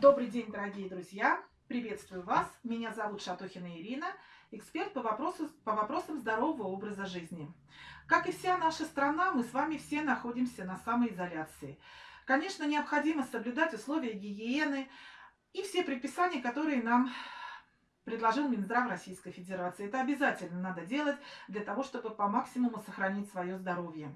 Добрый день, дорогие друзья! Приветствую вас! Меня зовут Шатохина Ирина, эксперт по, вопросу, по вопросам здорового образа жизни. Как и вся наша страна, мы с вами все находимся на самоизоляции. Конечно, необходимо соблюдать условия гигиены и все предписания, которые нам предложил Минздрав Российской Федерации. Это обязательно надо делать для того, чтобы по максимуму сохранить свое здоровье.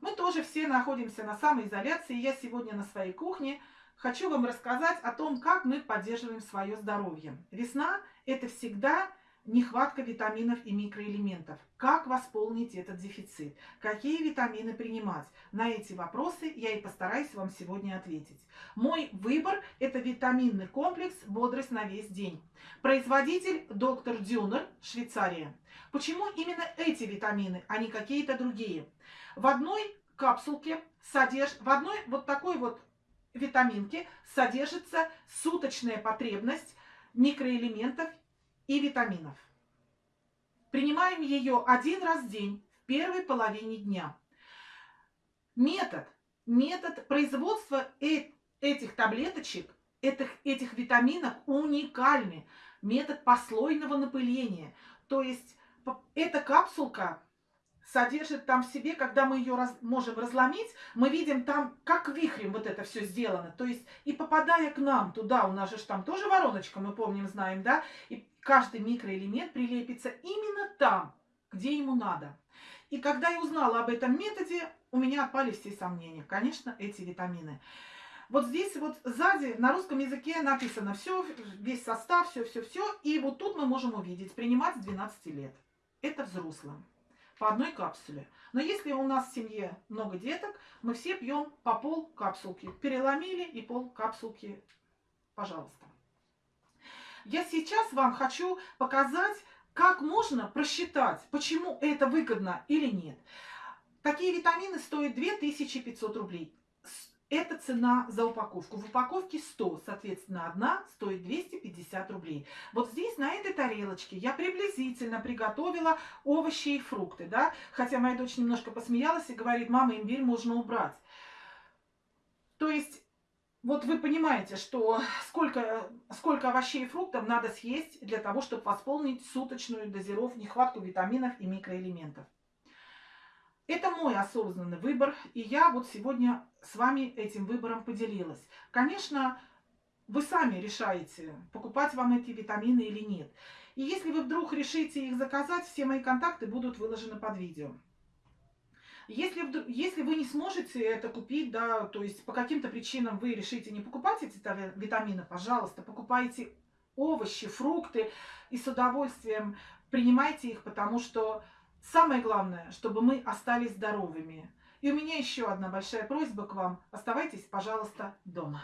Мы тоже все находимся на самоизоляции. Я сегодня на своей кухне – хочу вам рассказать о том, как мы поддерживаем свое здоровье. Весна – это всегда нехватка витаминов и микроэлементов. Как восполнить этот дефицит? Какие витамины принимать? На эти вопросы я и постараюсь вам сегодня ответить. Мой выбор – это витаминный комплекс «Бодрость на весь день». Производитель доктор Дюнер, Швейцария. Почему именно эти витамины, а не какие-то другие? В одной капсулке содержит, в одной вот такой вот витаминки содержится суточная потребность микроэлементов и витаминов. Принимаем ее один раз в день в первой половине дня. Метод, метод производства э этих таблеточек, этих, этих витаминов уникальный. Метод послойного напыления. То есть эта капсулка содержит там в себе, когда мы ее раз, можем разломить, мы видим там, как вихрем вот это все сделано. То есть и попадая к нам туда, у нас же там тоже вороночка, мы помним, знаем, да, и каждый микроэлемент прилепится именно там, где ему надо. И когда я узнала об этом методе, у меня отпали все сомнения. Конечно, эти витамины. Вот здесь вот сзади на русском языке написано все, весь состав, все-все-все. И вот тут мы можем увидеть, принимать с 12 лет. Это взрослым по одной капсуле. Но если у нас в семье много деток, мы все пьем по пол капсулки. Переломили и пол капсулки, пожалуйста. Я сейчас вам хочу показать, как можно просчитать, почему это выгодно или нет. Такие витамины стоят 2500 рублей. Это цена за упаковку. В упаковке 100, соответственно, одна стоит 250 рублей. Вот здесь, на этой тарелочке, я приблизительно приготовила овощи и фрукты, да. Хотя моя дочь немножко посмеялась и говорит, мама, имбирь можно убрать. То есть, вот вы понимаете, что сколько, сколько овощей и фруктов надо съесть для того, чтобы восполнить суточную дозировку, нехватку витаминов и микроэлементов. Это мой осознанный выбор, и я вот сегодня с вами этим выбором поделилась. Конечно, вы сами решаете, покупать вам эти витамины или нет. И если вы вдруг решите их заказать, все мои контакты будут выложены под видео. Если, если вы не сможете это купить, да, то есть по каким-то причинам вы решите не покупать эти витамины, пожалуйста, покупайте овощи, фрукты и с удовольствием принимайте их, потому что Самое главное, чтобы мы остались здоровыми. И у меня еще одна большая просьба к вам. Оставайтесь, пожалуйста, дома.